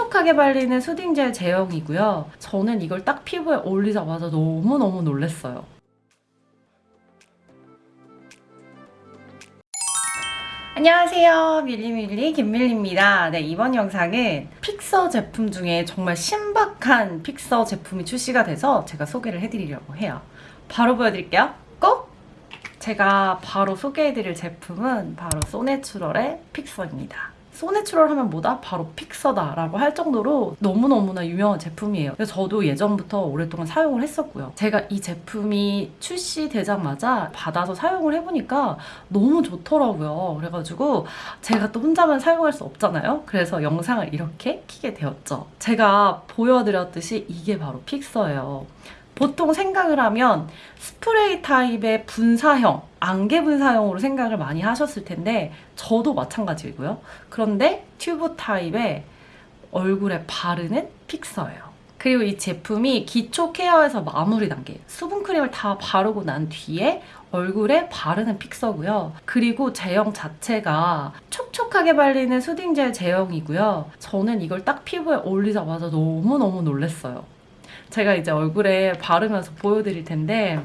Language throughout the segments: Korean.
촉촉하게 발리는 soothing gel 제형이고요. 저는 이걸 딱 피부에 올리자마자 너무너무 놀랐어요. 안녕하세요. 밀리밀리 김밀리입니다. 네, 이번 영상은 픽서 제품 중에 정말 신박한 픽서 제품이 출시가 돼서 제가 소개를 해드리려고 해요. 바로 보여드릴게요. 꼭! 제가 바로 소개해드릴 제품은 바로 소내추럴의 fixer입니다. 소내추럴 하면 뭐다? 바로 fixer다 라고 할 정도로 너무너무나 유명한 제품이에요. 그래서 저도 예전부터 오랫동안 사용을 했었고요. 제가 이 제품이 출시되자마자 받아서 사용을 해보니까 너무 좋더라고요. 그래가지고 제가 또 혼자만 사용할 수 없잖아요. 그래서 영상을 이렇게 키게 되었죠. 제가 보여드렸듯이 이게 바로 픽서예요. 보통 생각을 하면 스프레이 타입의 분사형, 안개 분사형으로 생각을 많이 하셨을 텐데 저도 마찬가지고요. 그런데 튜브 타입의 얼굴에 바르는 픽서예요. 그리고 이 제품이 기초 케어에서 마무리 단계 수분크림을 다 바르고 난 뒤에 얼굴에 바르는 픽서고요. 그리고 제형 자체가 촉촉하게 발리는 수딩젤 제형이고요. 저는 이걸 딱 피부에 올리자마자 너무너무 놀랐어요. 제가 이제 얼굴에 바르면서 보여드릴 텐데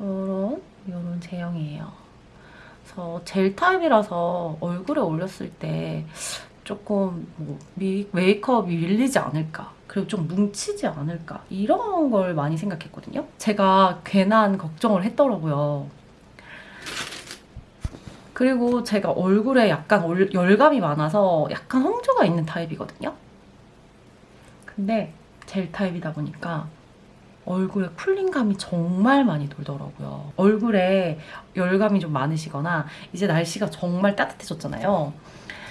이런 이런 제형이에요. 그래서 젤 타입이라서 얼굴에 올렸을 때 조금 뭐 미, 메이크업이 밀리지 않을까 그리고 좀 뭉치지 않을까 이런 걸 많이 생각했거든요. 제가 괜한 걱정을 했더라고요. 그리고 제가 얼굴에 약간 올- 열감이 많아서 약간 홍조가 있는 타입이거든요. 근데 젤 타입이다 보니까 얼굴에 쿨링감이 정말 많이 돌더라고요. 얼굴에 열감이 좀 많으시거나 이제 날씨가 정말 따뜻해졌잖아요.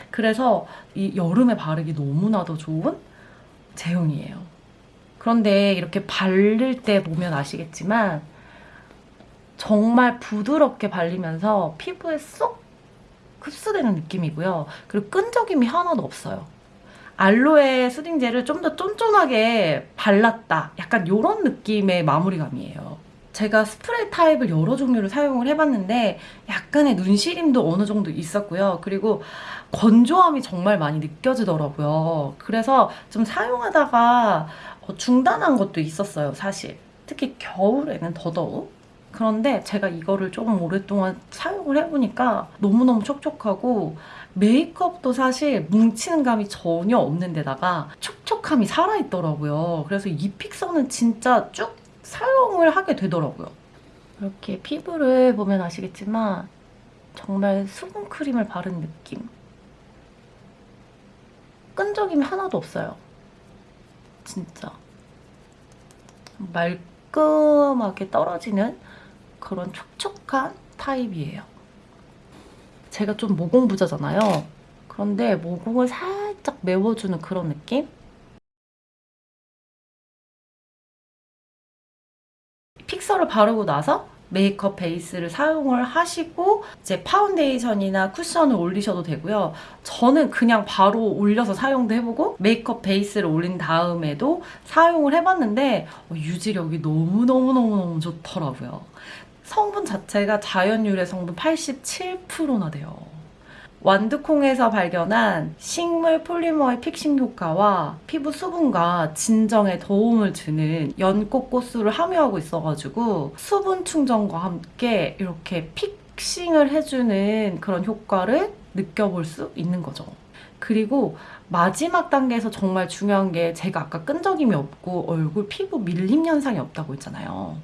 그래서 이 여름에 바르기 너무나도 좋은 제형이에요. 그런데 이렇게 바를 때 보면 아시겠지만 정말 부드럽게 발리면서 피부에 쏙 흡수되는 느낌이고요. 그리고 끈적임이 하나도 없어요. 알로에 수딩젤을 좀 더 쫀쫀하게 발랐다. 약간 이런 느낌의 마무리감이에요. 제가 스프레이 타입을 여러 종류를 사용을 해봤는데 약간의 눈시림도 어느 정도 있었고요. 그리고 건조함이 정말 많이 느껴지더라고요. 그래서 좀 사용하다가 어, 중단한 것도 있었어요, 사실. 특히 겨울에는 더더욱. 그런데 제가 이거를 조금 오랫동안 사용을 해보니까 너무너무 촉촉하고 메이크업도 사실 뭉치는 감이 전혀 없는 데다가 촉촉함이 살아있더라고요. 그래서 이 픽서는 진짜 쭉 사용을 하게 되더라고요. 이렇게 피부를 보면 아시겠지만 정말 수분크림을 바른 느낌. 끈적임이 하나도 없어요. 진짜. 말끔하게 떨어지는 그런 촉촉한 타입이에요. 제가 좀 모공부자잖아요. 그런데 모공을 살짝 메워주는 그런 느낌? fixer를 바르고 나서 메이크업 베이스를 사용을 하시고 이제 파운데이션이나 쿠션을 올리셔도 되고요. 저는 그냥 바로 올려서 사용도 해보고 메이크업 베이스를 올린 다음에도 사용을 해봤는데 어, 유지력이 너무너무너무너무 좋더라고요. 성분 자체가 자연 유래 성분 87%나 돼요. 완두콩에서 발견한 식물 폴리머의 픽싱 효과와 피부 수분과 진정에 도움을 주는 연꽃꽃수를 함유하고 있어가지고 수분 충전과 함께 이렇게 픽싱을 해주는 그런 효과를 느껴볼 수 있는 거죠. 그리고 마지막 단계에서 정말 중요한 게 제가 아까 끈적임이 없고 얼굴 피부 밀림 현상이 없다고 했잖아요.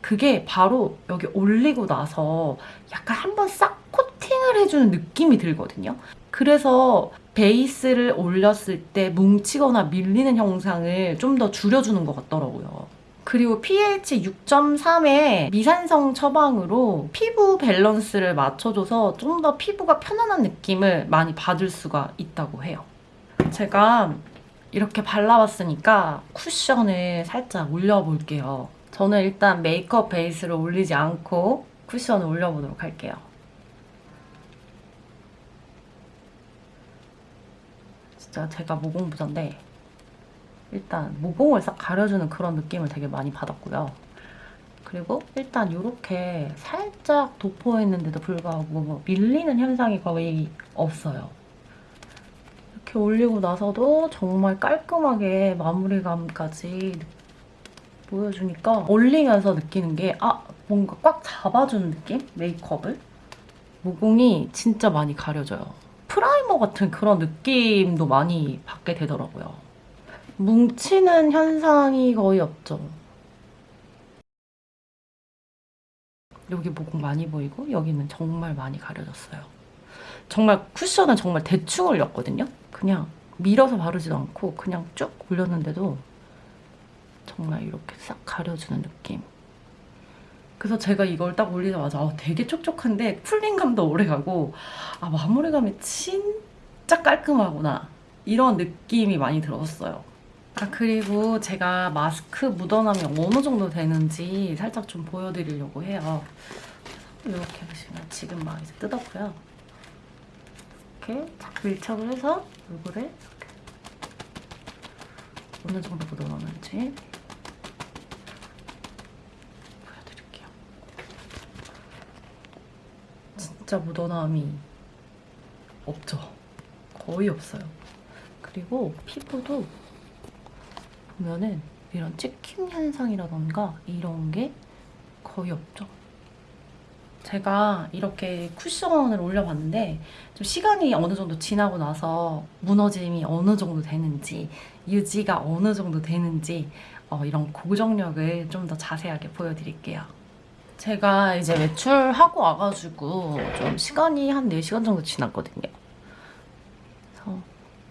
그게 바로 여기 올리고 나서 약간 한번 싹 코팅을 해주는 느낌이 들거든요. 그래서 베이스를 올렸을 때 뭉치거나 밀리는 형상을 좀 더 줄여주는 것 같더라고요. 그리고 pH 6.3의 미산성 처방으로 피부 밸런스를 맞춰줘서 좀 더 피부가 편안한 느낌을 많이 받을 수가 있다고 해요. 제가 이렇게 발라봤으니까 쿠션을 살짝 올려볼게요. 저는 일단 메이크업 베이스를 올리지 않고 쿠션을 올려보도록 할게요. 진짜 제가 모공부자인데 일단 모공을 싹 가려주는 그런 느낌을 되게 많이 받았고요. 그리고 일단 이렇게 살짝 도포했는데도 불구하고 뭐 밀리는 현상이 거의 없어요. 이렇게 올리고 나서도 정말 깔끔하게 마무리감까지 보여주니까 올리면서 느끼는 게 아, 뭔가 꽉 잡아주는 느낌? 메이크업을? 모공이 진짜 많이 가려져요. primer 같은 그런 느낌도 많이 받게 되더라고요. 뭉치는 현상이 거의 없죠. 여기 모공 많이 보이고 여기는 정말 많이 가려졌어요. 정말 쿠션은 정말 대충 올렸거든요. 그냥 밀어서 바르지도 않고 그냥 쭉 올렸는데도 정말 이렇게 싹 가려주는 느낌. 그래서 제가 이걸 딱 올리자마자 아, 되게 촉촉한데 풀링감도 오래가고 아 마무리감이 진짜 깔끔하구나 이런 느낌이 많이 들었어요. 아 그리고 제가 마스크 묻어남이 어느 정도 되는지 살짝 좀 보여드리려고 해요. 이렇게 보시면 지금 막 이제 뜯었고요. 이렇게 밀착을 해서 얼굴에 이렇게 어느 정도 묻어나는지 보여드릴게요. 진짜 묻어남이 없죠. 거의 없어요. 그리고 피부도 보면은 이런 찍힘 현상이라던가 이런 게 거의 없죠. 제가 이렇게 쿠션을 올려봤는데 좀 시간이 어느 정도 지나고 나서 무너짐이 어느 정도 되는지 유지가 어느 정도 되는지 어, 이런 고정력을 좀 더 자세하게 보여드릴게요. 제가 이제 외출하고 와가지고 좀 시간이 한 4시간 정도 지났거든요. 그래서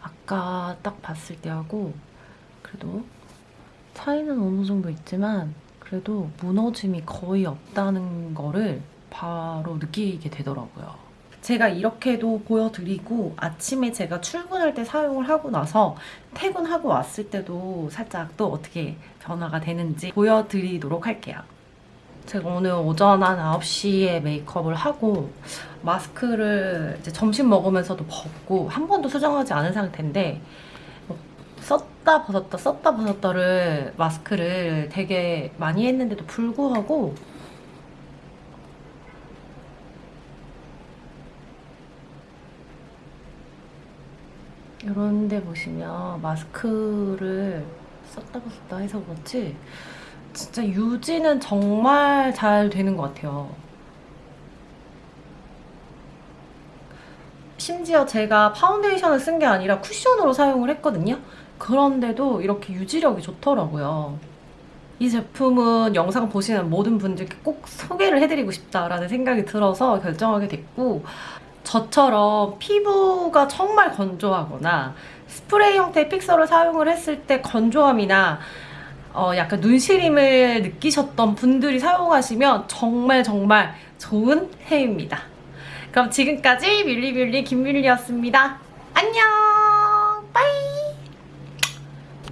아까 딱 봤을 때하고 그래도 차이는 어느 정도 있지만 그래도 무너짐이 거의 없다는 거를 바로 느끼게 되더라고요. 제가 이렇게도 보여드리고 아침에 제가 출근할 때 사용을 하고 나서 퇴근하고 왔을 때도 살짝 또 어떻게 변화가 되는지 보여드리도록 할게요. 제가 오늘 오전 한 9시에 메이크업을 하고 마스크를 이제 점심 먹으면서도 벗고 한 번도 수정하지 않은 상태인데 뭐 썼다 벗었다 썼다 벗었다를 마스크를 되게 많이 했는데도 불구하고 이런 데 보시면 마스크를 썼다 벗었다 해서 그렇지 진짜 유지는 정말 잘 되는 것 같아요. 심지어 제가 파운데이션을 쓴 게 아니라 쿠션으로 사용을 했거든요. 그런데도 이렇게 유지력이 좋더라고요. 이 제품은 영상 보시는 모든 분들께 꼭 소개를 해드리고 싶다라는 생각이 들어서 결정하게 됐고 저처럼 피부가 정말 건조하거나 스프레이 형태의 fixer를 사용을 했을 때 건조함이나 어, 약간 눈시림을 느끼셨던 분들이 사용하시면 정말 정말 좋은 애입니다. 그럼 지금까지 밀리밀리 김밀리였습니다. 안녕! 빠이!